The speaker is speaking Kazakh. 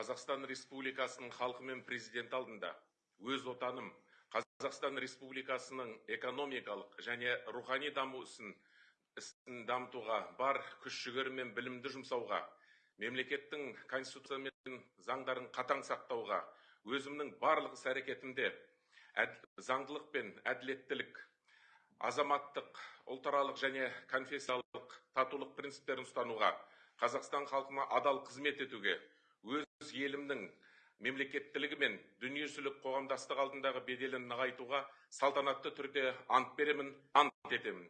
қазақстан республикасының халқы мен президенті алдында. Өз отаным қазақстан республикасының экономикалық және рухани даму ісін дамытуға бар күш жігері мен білімді жұмсауға мемлекеттің конституция мен заңдарын қатаң сақтауға өзімнің барлық іс әрекетімде заңдылық пен әділеттілік азаматтық ұлтаралық және конфессиялық татулық принциптерін ұстануға қазақстан халқына адал қызмет етуге мемлекеттілігі мен дүниежүзілік қоғамдастық алдындағы беделін нығайтуға салтанатты түрде ант беремін ант етемін.